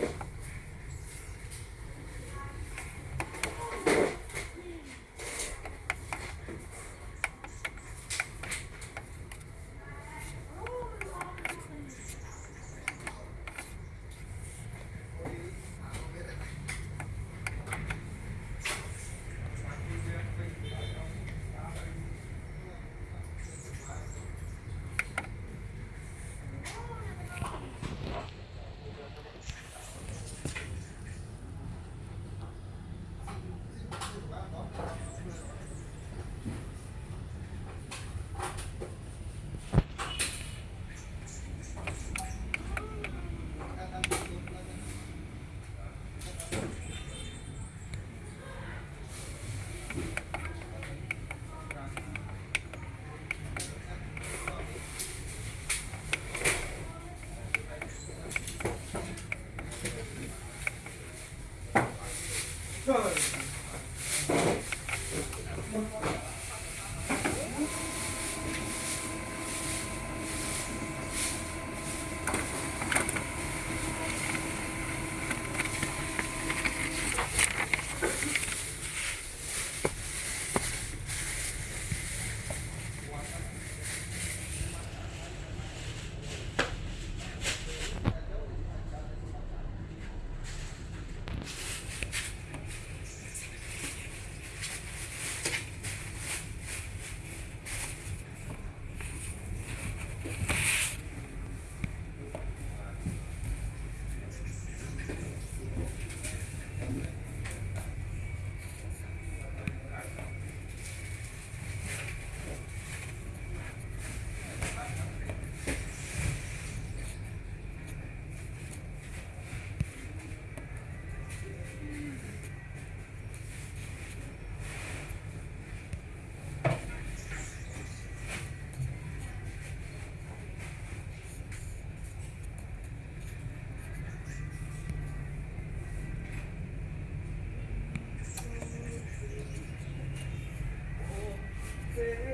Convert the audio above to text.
week. Thank Yeah.